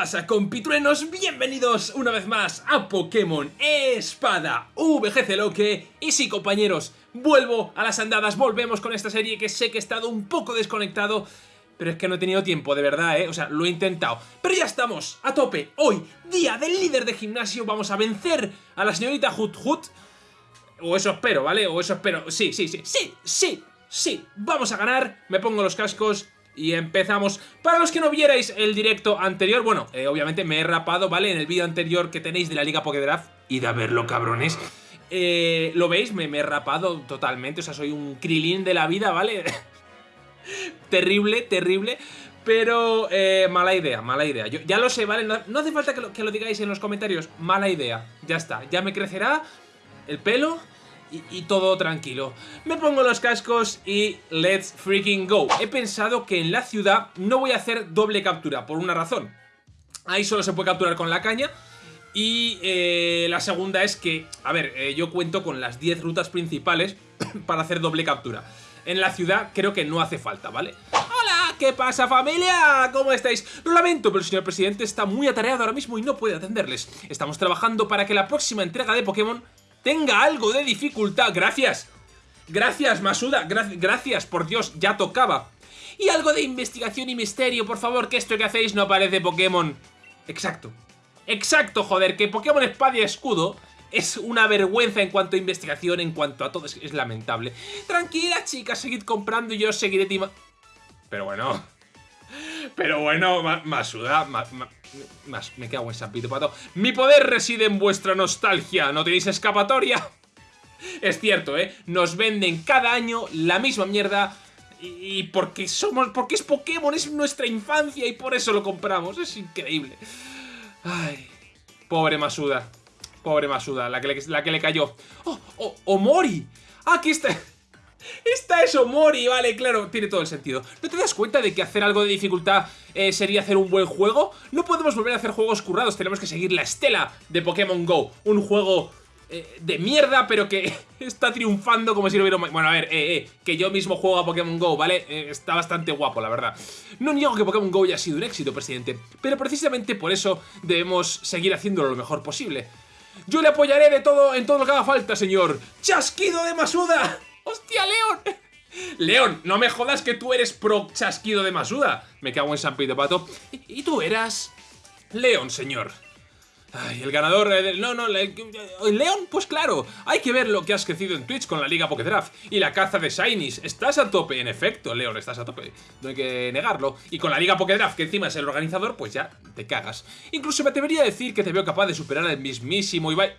pasa, compitruenos? Bienvenidos una vez más a Pokémon Espada VGC Loque. Y sí, compañeros, vuelvo a las andadas, volvemos con esta serie que sé que he estado un poco desconectado, pero es que no he tenido tiempo, de verdad, ¿eh? O sea, lo he intentado. Pero ya estamos, a tope. Hoy, día del líder de gimnasio, vamos a vencer a la señorita Hut Hut. O eso espero, ¿vale? O eso espero. Sí, sí, sí, sí, sí, sí. Vamos a ganar. Me pongo los cascos y empezamos. Para los que no vierais el directo anterior, bueno, eh, obviamente me he rapado, ¿vale? En el vídeo anterior que tenéis de la Liga Pokédraft, id a verlo, cabrones. Eh, ¿Lo veis? Me, me, he rapado totalmente, o sea, soy un krilin de la vida, ¿vale? terrible, terrible. Pero eh, mala idea, mala idea. Yo, ya lo sé, ¿vale? No, hace falta que lo, que lo digáis en los comentarios. Mala idea. Ya está. Ya me crecerá el pelo y, todo tranquilo. Me pongo los cascos y let's freaking go. He pensado que en la ciudad no voy a hacer doble captura, por una razón. Ahí solo se puede capturar con la caña. Y eh, la segunda es que, a ver, eh, yo cuento con las 10 rutas principales para hacer doble captura. En la ciudad creo que no hace falta, ¿vale? ¡Hola! ¿Qué pasa familia? ¿Cómo estáis? Lo lamento, pero el señor presidente está muy atareado ahora mismo y no puede atenderles. Estamos trabajando para que la próxima entrega de Pokémon tenga algo de dificultad. Gracias. Gracias, Masuda. gracias, por Dios, ya tocaba. Y algo de investigación y misterio, por favor, que esto que hacéis no parece Pokémon. Exacto. Exacto, joder, que Pokémon Espada y Escudo es una vergüenza en cuanto a investigación, en cuanto a todo, es, lamentable. Tranquila, chicas, seguid comprando y yo seguiré tima... Pero bueno... Pero bueno, Masuda, más, me cago en San Pito Pato. Mi poder reside en vuestra nostalgia. ¿No tenéis escapatoria? Es cierto, ¿eh? Nos venden cada año la misma mierda y porque somos, porque es Pokémon, es nuestra infancia y por eso lo compramos. Es increíble. Ay, pobre Masuda. Pobre Masuda, la que le, la que le cayó. ¡Oh, oh, Omori! ¡Ah, aquí está! Esta es Omori, vale, claro, tiene todo el sentido. ¿No te das cuenta de que hacer algo de dificultad eh, sería hacer un buen juego? No podemos volver a hacer juegos currados, tenemos que seguir la estela de Pokémon GO. Un juego eh, de mierda, pero que está triunfando como si lo hubiera... Bueno, a ver, eh, eh, que yo mismo juego a Pokémon GO, ¿vale? está bastante guapo, la verdad. No niego que Pokémon GO haya sido un éxito, presidente, pero precisamente por eso debemos seguir haciéndolo lo mejor posible. Yo le apoyaré de todo en todo lo que haga falta, señor. ¡Chasquido de Masuda! ¡Hostia, León! León, no me jodas que tú eres pro chasquido de Masuda. Me cago en San Pito Pato. ¿Y, tú eras? León, señor. Ay, el ganador... Eh, no, no, León, pues claro. Hay que ver lo que has crecido en Twitch con la Liga Pokédraft y la caza de Shinies. Estás a tope, en efecto, León, estás a tope. No hay que negarlo. Y con la Liga Pokédraft, que encima es el organizador, pues ya te cagas. Incluso me atrevería a decir que te veo capaz de superar al mismísimo Ibai...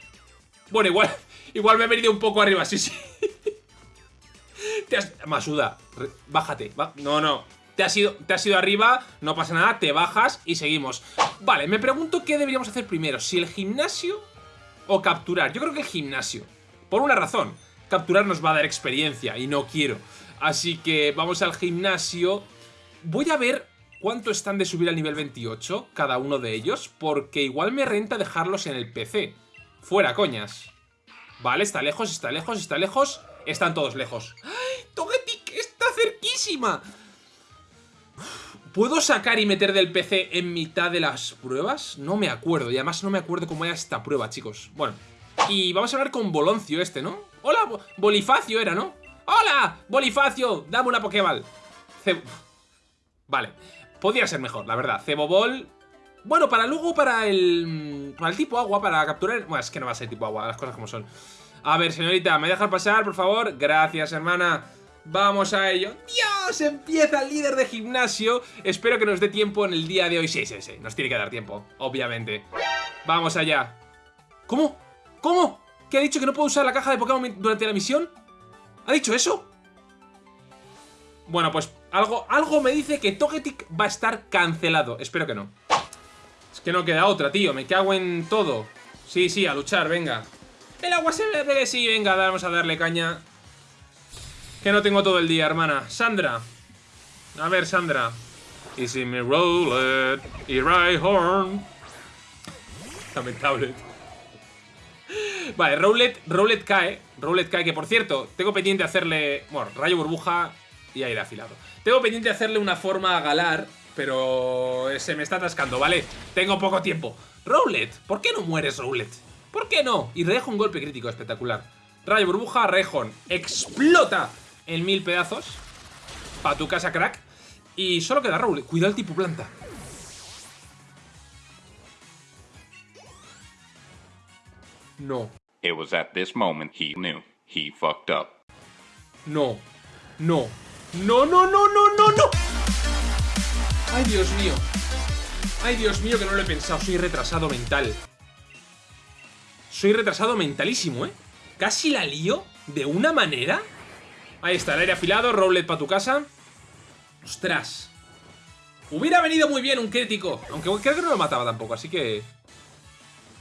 Bueno, igual, igual me he venido un poco arriba, sí, sí. Te has... Masuda, bájate. No, no. Te has, ido, te has ido arriba, no pasa nada, te bajas y seguimos. Vale, me pregunto qué deberíamos hacer primero. Si el gimnasio o capturar. Yo creo que el gimnasio. Por una razón. Capturar nos va a dar experiencia y no quiero. Así que vamos al gimnasio. Voy a ver cuánto están de subir al nivel 28 cada uno de ellos, porque igual me renta dejarlos en el PC. Fuera, coñas. Vale, está lejos, está lejos, está lejos. Están todos lejos. ¡Ay! ¡Togetic está cerquísima! ¿Puedo sacar y meter del PC en mitad de las pruebas? No me acuerdo, y además no me acuerdo cómo era esta prueba, chicos. Bueno, y vamos a hablar con Boloncio este, ¿no? ¡Hola! Bolifacio era, ¿no? ¡Hola! Bolifacio, dame una Pokéball. Vale, podría ser mejor, la verdad. Cebobol... Bueno, para luego, para el... Para el tipo agua, para capturar... Bueno, es que no va a ser tipo agua, las cosas como son. A ver, señorita, ¿me dejas pasar, por favor? Gracias, hermana. Vamos a ello. ¡Dios! Empieza el líder de gimnasio. Espero que nos dé tiempo en el día de hoy. Sí, sí, sí. Nos tiene que dar tiempo, obviamente. Vamos allá. ¿Cómo? ¿Cómo? ¿Qué ha dicho que no puedo usar la caja de Pokémon durante la misión? ¿Ha dicho eso? Bueno, pues algo, algo me dice que Togetic va a estar cancelado. Espero que no. Es que no queda otra, tío. Me cago en todo. Sí, sí, a luchar, venga. El agua se ve sí, venga, vamos a darle caña. Que no tengo todo el día, hermana. Sandra. A ver, Sandra. Easy me roll it, y right horn. Lamentable. Vale, Rowlet, Rowlet cae. Rowlet cae, que por cierto, tengo pendiente hacerle... Bueno, rayo burbuja y aire afilado. Tengo pendiente hacerle una forma a Galar pero se me está atascando, ¿vale? Tengo poco tiempo. Rowlet, ¿por qué no mueres, Rowlet? ¿Por qué no? Y Rejon, golpe crítico, espectacular. Rayo burbuja, Rejon, explota en mil pedazos. Pa' tu casa, crack. Y solo queda Rowlet. Cuidado el tipo planta. No. It was at this moment he knew he fucked up. No. No. No, no, no, no, no, no. Ay, Dios mío. Ay, Dios mío, que no lo he pensado. Soy retrasado mental. Soy retrasado mentalísimo, ¿eh? Casi la lío de una manera. Ahí está, el aire afilado, Rowlet para tu casa. Ostras. Hubiera venido muy bien un crítico. Aunque creo que no lo mataba tampoco, así que...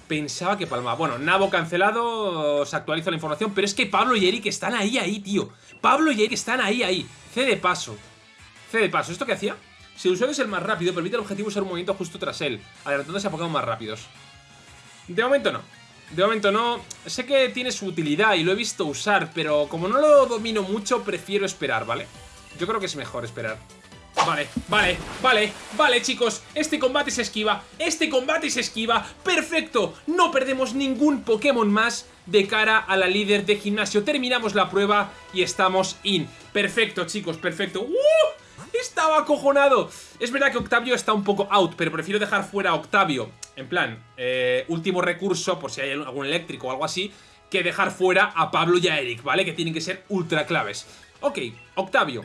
Pensaba que palmaba. Bueno, Nabo cancelado, se actualiza la información, pero es que Pablo y Eric están ahí, ahí, tío. Pablo y Eric están ahí, ahí. C de paso. C de paso. ¿Esto qué hacía? Si el usuario es el más rápido, permite al objetivo usar un movimiento justo tras él, adelantándose a Pokémon más rápidos. De momento no. De momento no. Sé que tiene su utilidad y lo he visto usar, pero como no lo domino mucho, prefiero esperar, ¿vale? Yo creo que es mejor esperar. Vale, vale, vale, vale chicos Este combate se esquiva, este combate se esquiva ¡Perfecto! No perdemos ningún Pokémon más de cara a la líder de gimnasio Terminamos la prueba y estamos in Perfecto chicos, perfecto ¡Uh! Estaba acojonado Es verdad que Octavio está un poco out Pero prefiero dejar fuera a Octavio En plan, eh, último recurso Por si hay algún eléctrico o algo así Que dejar fuera a Pablo y a Eric, ¿vale? Que tienen que ser ultra claves Ok, Octavio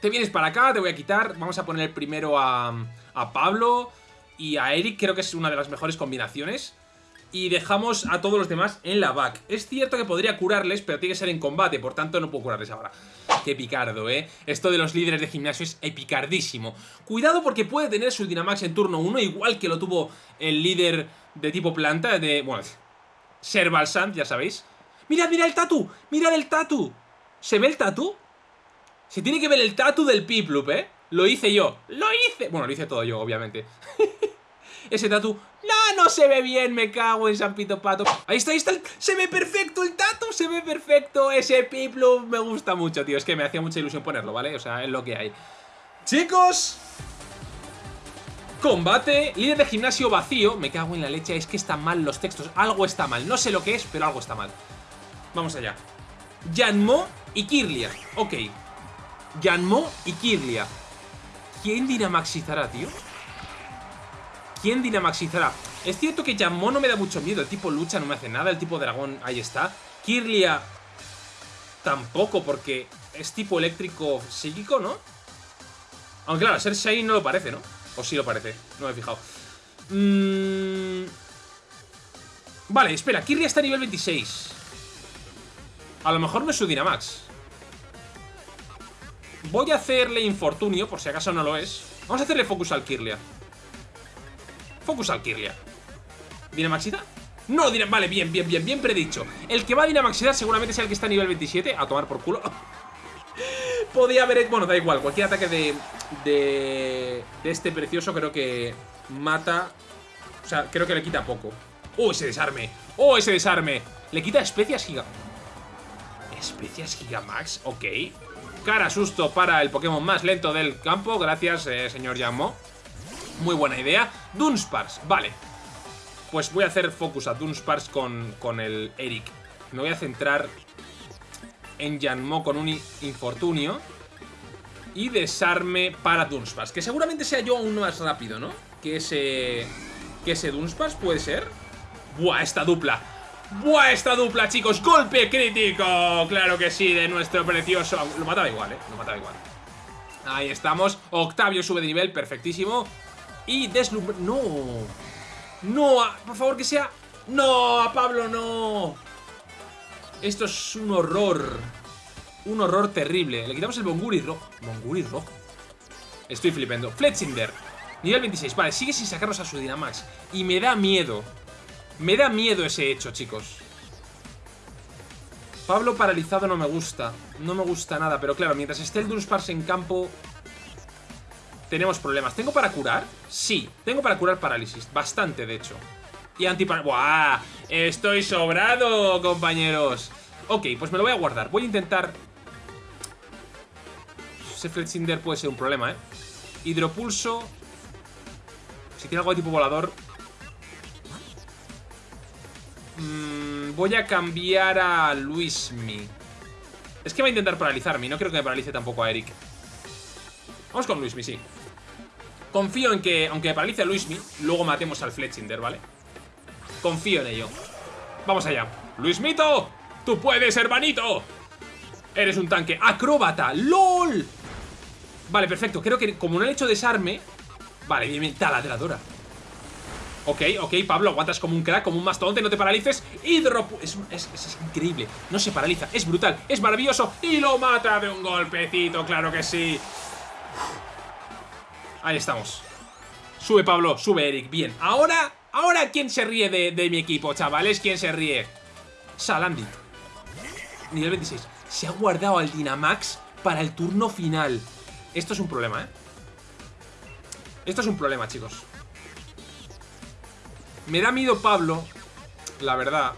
te vienes para acá, te voy a quitar. Vamos a poner primero a, a Pablo y a Eric. Creo que es una de las mejores combinaciones. Y dejamos a todos los demás en la back. Es cierto que podría curarles, pero tiene que ser en combate. Por tanto, no puedo curarles ahora. Qué picardo, ¿eh? Esto de los líderes de gimnasio es epicardísimo. Cuidado porque puede tener su Dynamax en turno 1, igual que lo tuvo el líder de tipo planta, de... Bueno, Servalsand, ya sabéis. ¡Mirad, mirad el tatu! ¡Mirad el tatu! ¿Se ve el tatu? Se tiene que ver el tatu del Piplup, ¿eh? Lo hice yo. ¡Lo hice! Bueno, lo hice todo yo, obviamente. Ese tatu... ¡No, se ve bien! Me cago en San Pito Pato. Ahí está, ahí está. Se ve perfecto el tatu. Se ve perfecto. Ese Piplup me gusta mucho, tío. Es que me hacía mucha ilusión ponerlo, ¿vale? O sea, es lo que hay. Chicos... Combate, líder de gimnasio vacío Me cago en la leche, es que están mal los textos Algo está mal, no sé lo que es, pero algo está mal Vamos allá Yanmo y Kirlia Ok, Yanmo y Kirlia. ¿Quién dinamaxizará, tío? ¿Quién dinamaxizará? Es cierto que Yanmo no me da mucho miedo. El tipo lucha no me hace nada. El tipo dragón, ahí está. Kirlia tampoco, porque es tipo eléctrico psíquico, ¿no? Aunque claro, ser Shine no lo parece, ¿no? O sí lo parece, no me he fijado. Mm. Vale, espera, Kirlia está a nivel 26. A lo mejor no es su Dynamax. Voy a hacerle infortunio, por si acaso no lo es. Vamos a hacerle focus al Kirlia. Focus al Kirlia. ¿Dinamaxida? No, vale, bien, bien, bien, bien predicho. El que va a Dinamaxidar seguramente sea el que está a nivel 27. A tomar por culo. Podía haber... Bueno, da igual. Cualquier ataque de, de... De este precioso creo que mata... O sea, creo que le quita poco. ¡Oh, ese desarme! ¡Oh, ese desarme! Le quita especias giga... Especias gigamax, ok Cara susto para el Pokémon más lento del campo. Gracias, eh, señor Yanmo. Muy buena idea. Dunspars, vale. Pues voy a hacer focus a Dunspars con, con el Eric. Me voy a centrar en Yanmo con un infortunio. Y desarme para Dunspars. Que seguramente sea yo aún más rápido, ¿no? Que ese... Que ese Dunspars puede ser. Buah, esta dupla. ¡Buah, esta dupla, chicos! ¡Golpe crítico! Claro que sí, de nuestro precioso... Lo mataba igual, ¿eh? Lo mataba igual. Ahí estamos. Octavio sube de nivel, perfectísimo. Y deslumbre... ¡No! ¡No! Por favor, que sea... ¡No! ¡A Pablo, no! Esto es un horror. Un horror terrible. Le quitamos el Bonguri rojo. Bonguri rojo. Estoy flipando. Fletchinder. Nivel 26. Vale, sigue sin sacarnos a su Dynamax. Y me da miedo. Me da miedo ese hecho, chicos. Pablo paralizado no me gusta. No me gusta nada, pero claro, mientras esté el Dunsparce en campo... Tenemos problemas. ¿Tengo para curar? Sí, tengo para curar parálisis. Bastante, de hecho. Y antipar... ¡Buah! Estoy sobrado, compañeros. Ok, pues me lo voy a guardar. Voy a intentar... Ese Fletchinder puede ser un problema, ¿eh? Hidropulso. Si tiene algo de tipo volador. Mm, voy a cambiar a Luismi. Es que va a intentar paralizarme. No creo que me paralice tampoco a Eric. Vamos con Luismi, sí. Confío en que, aunque paralice a Luismi, luego matemos al Fletchinder, ¿vale? Confío en ello. Vamos allá. Luismito, tú puedes, hermanito. Eres un tanque acróbata. ¡LOL! Vale, perfecto. Creo que como no he hecho desarme... Vale, bien, bien. Taladradora. Ok, ok, Pablo, aguantas como un crack, como un mastodonte, no te paralices. Hidro... Es, es, es, increíble. No se paraliza, es brutal, es maravilloso. Y lo mata de un golpecito, claro que sí. Ahí estamos. Sube Pablo, sube Eric, bien. Ahora, ahora, ¿quién se ríe de, de mi equipo, chavales? ¿Quién se ríe? Salandit. Nivel 26. Se ha guardado al Dynamax para el turno final. Esto es un problema, ¿eh? Esto es un problema, chicos. Me da miedo Pablo, la verdad.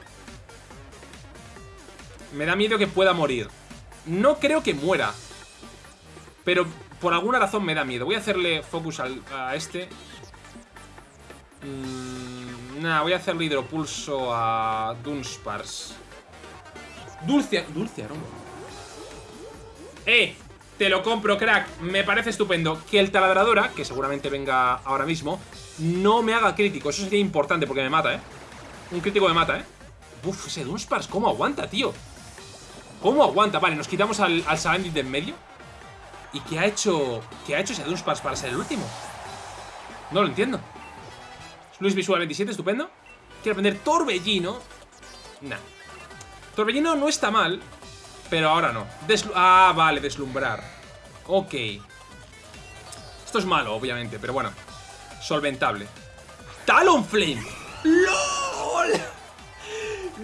Me da miedo que pueda morir. No creo que muera. Pero por alguna razón me da miedo. Voy a hacerle focus al, a este. Mm, voy a hacerle hidropulso a Dunspars. Dulce, dulce aroma. ¡Eh! Te lo compro, crack. Me parece estupendo. Que el taladradora, que seguramente venga ahora mismo, no me haga crítico. Eso sería importante porque me mata, ¿eh? Un crítico me mata, ¿eh? Uf, ese Dunspars, ¿cómo aguanta, tío? ¿Cómo aguanta? Vale, nos quitamos al, al Salandit de en medio. ¿Y qué ha hecho qué ha hecho ese Dunspars para ser el último? No lo entiendo. Luis Visual 27, estupendo. Quiero aprender Torbellino. Nah. Torbellino no está mal, pero ahora no. Ah, vale, deslumbrar. Ok. Esto es malo, obviamente, pero bueno. Solventable. Talonflame. ¡LOL!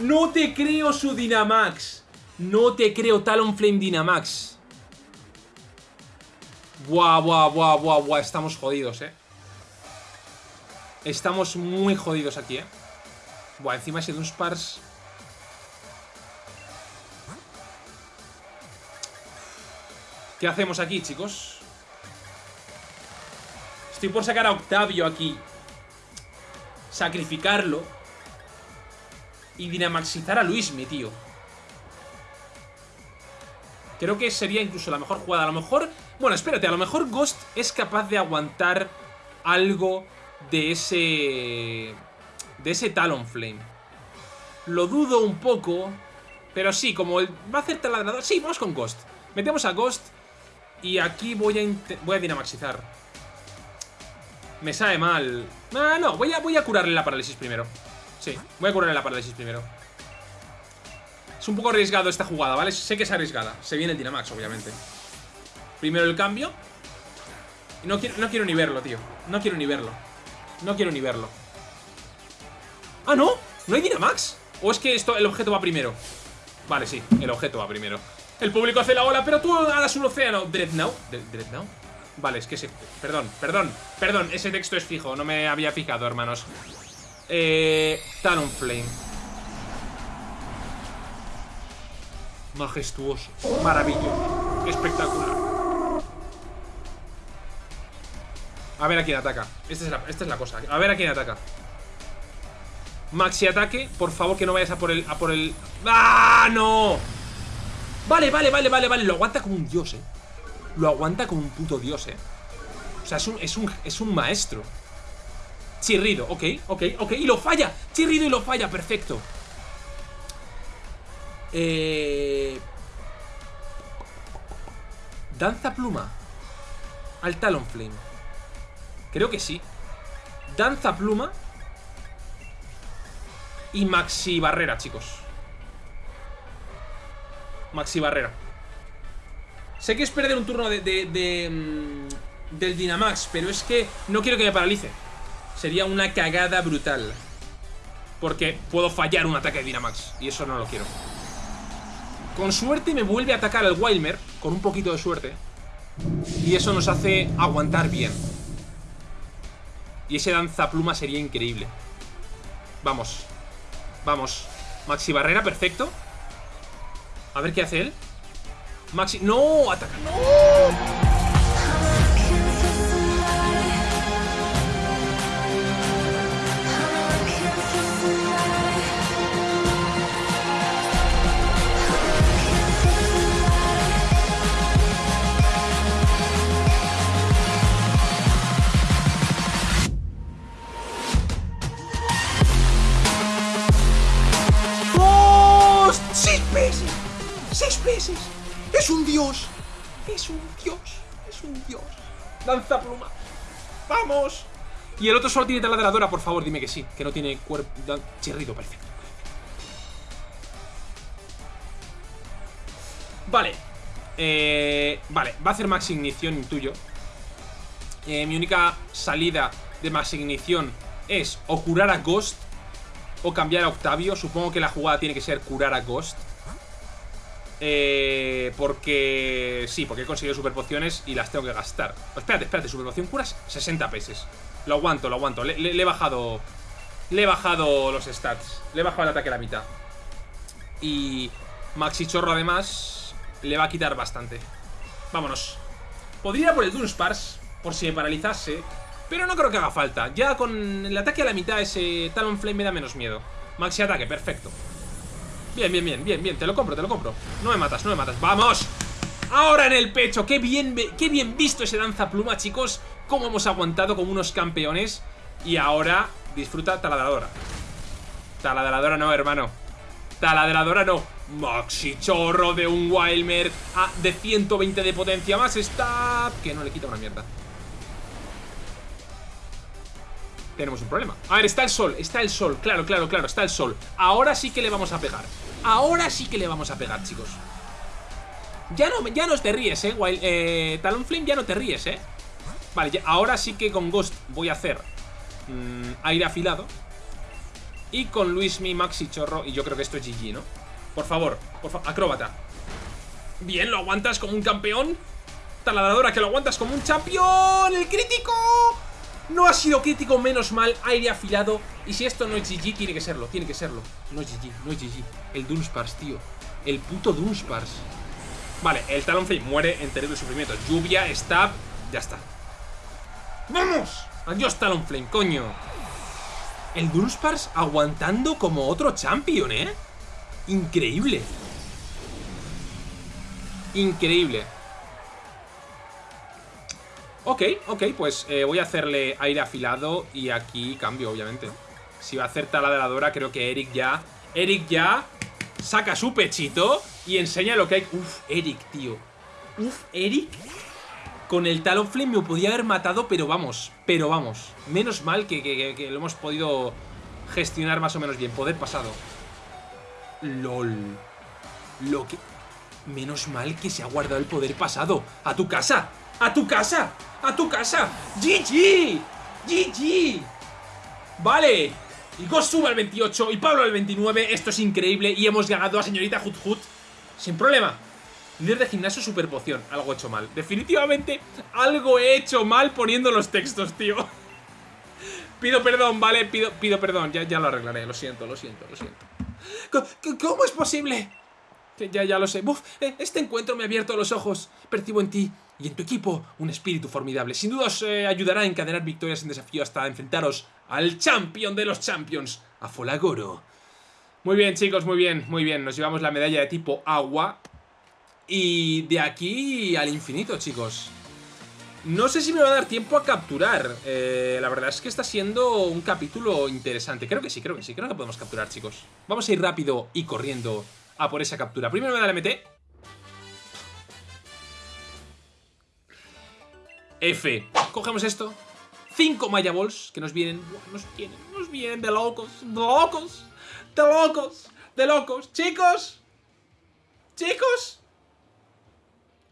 No te creo su Dynamax. No te creo Talonflame Dynamax. Buah, buah, buah, buah, buah. Estamos jodidos, eh. Estamos muy jodidos aquí, eh. Buah, encima ese Dunspars... ¿Qué hacemos aquí, chicos? Estoy por sacar a Octavio aquí. Sacrificarlo. Y dinamaxizar a Luismi, tío. Creo que sería incluso la mejor jugada. A lo mejor... Bueno, espérate. A lo mejor Ghost es capaz de aguantar algo de ese... De ese Talonflame. Lo dudo un poco. Pero sí, como va a hacer taladrador... Sí, vamos con Ghost. Metemos a Ghost. Y aquí voy a, voy a dinamaxizar. Me sabe mal. Ah, no, voy a, voy a curarle la parálisis primero. Sí, voy a curarle la parálisis primero. Es un poco arriesgado esta jugada, ¿vale? Sé que es arriesgada. Se viene el Dynamax, obviamente. Primero el cambio. Y no quiero, no quiero ni verlo, tío. No quiero ni verlo. No quiero ni verlo. ¡Ah, no! ¿No hay Dynamax? ¿O es que esto, el objeto va primero? Vale, sí, el objeto va primero. El público hace la ola, pero tú hagas un océano. ¿Dreadnought? ¿Dreadnought? Vale, es que ese... Perdón, perdón, perdón, ese texto es fijo, no me había fijado, hermanos. Eh... Talonflame. Majestuoso. Maravilloso. Espectacular. A ver a quién ataca. Esta es, la, esta es la cosa. A ver a quién ataca. Maxi ataque. Por favor, que no vayas a por el... A por el... ¡Ah, no! Vale, vale, vale, vale, vale. Lo aguanta como un dios, eh. Lo aguanta como un puto dios, eh. O sea, es un, es un, es un maestro. Chirrido, ok, ok, ok. Y lo falla. Chirrido y lo falla, perfecto. Eh... Danza pluma. Al Talonflame. Creo que sí. Danza pluma. Y maxi barrera, chicos. Maxi barrera. Sé que es perder un turno de, mm, del Dynamax, pero es que no quiero que me paralice. Sería una cagada brutal. Porque puedo fallar un ataque de Dynamax. Y eso no lo quiero. Con suerte me vuelve a atacar el Wilmer. Con un poquito de suerte. Y eso nos hace aguantar bien. Y ese danzapluma sería increíble. Vamos. Vamos. Maxi barrera, perfecto. A ver qué hace él. Maxi... ¡No! ¡Ataca! ¡No! Dios! ¡Es un dios! ¡Es un dios! ¡Danza pluma! ¡Vamos! Y el otro solo tiene taladradora, por favor, dime que sí. Que no tiene cuerpo... Chirrido, perfecto. Vale. Eh, vale, va a hacer max ignición, intuyo. Eh, mi única salida de max ignición es o curar a Ghost o cambiar a Octavio. Supongo que la jugada tiene que ser curar a Ghost. Eh, porque... Sí, porque he conseguido super pociones y las tengo que gastar. Oh, espérate, espérate, super poción curas 60 pesos. Lo aguanto, lo aguanto. Le, le he bajado... Le he bajado los stats. Le he bajado el ataque a la mitad. Y... Maxi Chorro además le va a quitar bastante. Vámonos. Podría ir por el Dunsparce, por si me paralizase, pero no creo que haga falta. Ya con el ataque a la mitad ese Talonflame me da menos miedo. Maxi ataque, perfecto. Bien, bien, bien, bien, bien, te lo compro, te lo compro. No me matas, no me matas. ¡Vamos! Ahora en el pecho, qué bien, qué bien visto ese danza pluma, chicos. Cómo hemos aguantado como unos campeones. Y ahora disfruta taladradora. Taladradora no, hermano. Taladradora no. Maxi chorro de un Wildmer a, de 120 de potencia más stab Que no le quita una mierda Tenemos un problema. A ver, está el sol, está el sol. Claro, claro, claro, está el sol. Ahora sí que le vamos a pegar. Ahora sí que le vamos a pegar, chicos. Ya no, ya no te ríes, eh, Wild, eh Talonflame, ya no te ríes, eh. Vale, ahora sí que con Ghost voy a hacer mmm, Aire afilado. Y con Luismi, Maxi Chorro Y yo creo que esto es GG, ¿no? Por favor, por favor, acróbata. Bien, lo aguantas como un campeón. Taladradora, que lo aguantas como un campeón ¡El crítico! No ha sido crítico, menos mal Aire afilado Y si esto no es GG, tiene que serlo, tiene que serlo No es GG, no es GG El Dunsparce, tío El puto Dunsparce Vale, el Talonflame muere en terrible sufrimiento Lluvia, stab, ya está ¡Vamos! Adiós Talonflame, coño El Dunsparce aguantando como otro champion, ¿eh? Increíble. Increíble. Ok, ok, pues eh, voy a hacerle aire afilado y aquí cambio, obviamente. Si va a hacer taladradora, creo que Eric ya... Eric ya saca su pechito y enseña lo que hay... Uf, Eric, tío. Uf, Eric con el Talonflame me podía haber matado, pero vamos, pero vamos. Menos mal que, que lo hemos podido gestionar más o menos bien. Poder pasado. LOL. Lo que... Menos mal que se ha guardado el poder pasado. ¡A tu casa! ¡A tu casa! ¡A tu casa! ¡GG! ¡GG! Vale. Y al 28 y Pablo al 29. Esto es increíble y hemos ganado a señorita Hut Hut. Sin problema. Líder de gimnasio super poción. Algo he hecho mal. Definitivamente algo he hecho mal poniendo los textos, tío. Pido perdón, ¿vale? Pido, pido perdón. Ya, ya lo arreglaré. Lo siento, lo siento, lo siento. ¿Cómo es posible? Ya, ya lo sé. Buf, eh, este encuentro me ha abierto los ojos. Percibo en ti y en tu equipo un espíritu formidable. Sin duda os eh, ayudará a encadenar victorias en desafío hasta enfrentaros al champion de los champions, a Folagoro. Muy bien, chicos, muy bien, muy bien. Nos llevamos la medalla de tipo agua. Y de aquí al infinito, chicos. No sé si me va a dar tiempo a capturar. Eh, la verdad es que está siendo un capítulo interesante. Creo que sí, creo que sí. Creo que podemos capturar, chicos. Vamos a ir rápido y corriendo a por esa captura. Primero me el MT. F. Cogemos esto. Cinco Maya Balls que nos vienen. Nos vienen, nos vienen de locos. De locos. De locos. De locos. Chicos. Chicos.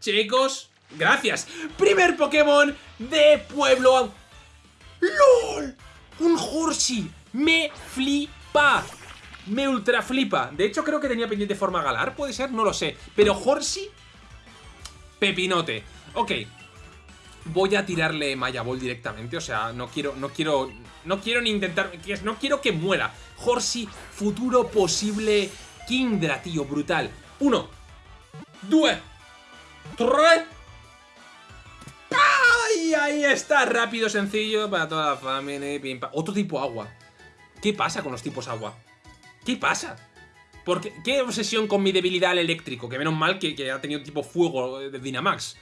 Chicos. Gracias. Primer Pokémon de Pueblo. ¡LOL! Un Horsey. Me flipa. Me ultra flipa. De hecho, creo que tenía pendiente forma galar. ¿Puede ser? No lo sé. Pero Horsey... Pepinote. Ok. Voy a tirarle Maya Ball directamente. O sea, no quiero... No quiero... No quiero ni intentar... No quiero que muera. Horsey, futuro posible... Kindra, tío. Brutal. Uno. Due. Tres. ¡Ay! Ahí está, rápido, sencillo para toda la familia. Otro tipo agua. ¿Qué pasa con los tipos agua? ¿Qué pasa? Porque, ¿Qué obsesión con mi debilidad al eléctrico? Que menos mal que, ha tenido tipo fuego de Dynamax.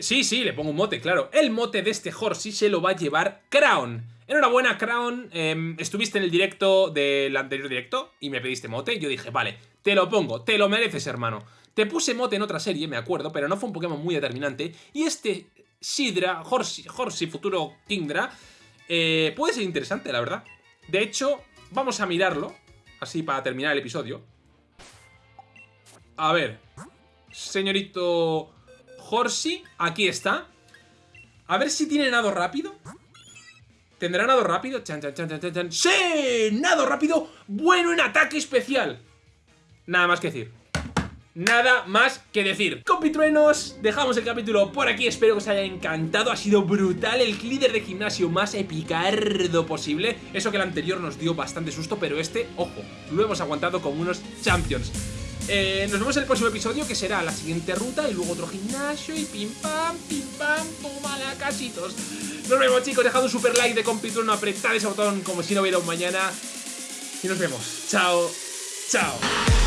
Sí, sí, le pongo un mote, claro. El mote de este Horsey se lo va a llevar Crown. Enhorabuena, Crown. em, estuviste en el directo del anterior directo y me pediste mote. Yo dije, vale, te lo pongo, te lo mereces, hermano. Te puse mote en otra serie, me acuerdo, pero no fue un Pokémon muy determinante. Y este Sidra, Horsey, Horsey futuro Kingdra, eh, puede ser interesante, la verdad. De hecho, vamos a mirarlo, así para terminar el episodio. A ver, señorito Horsey, aquí está. A ver si tiene nado rápido. ¿Tendrá nado rápido? Chan, chan, chan, chan, chan. ¡Sí! ¡Nado rápido! ¡Bueno en ataque especial! Nada más que decir. Nada más que decir. Compitruenos, dejamos el capítulo por aquí. Espero que os haya encantado. Ha sido brutal. El líder de gimnasio más epicardo posible. Eso que el anterior nos dio bastante susto, pero este, ojo, lo hemos aguantado como unos champions. Eh, nos vemos en el próximo episodio que será la siguiente ruta y luego otro gimnasio y pim pam, pim pam, toma la casitos. Nos vemos chicos, dejad un super like de compitrueno, apretad ese botón como si no hubiera un mañana y nos vemos. Chao, chao.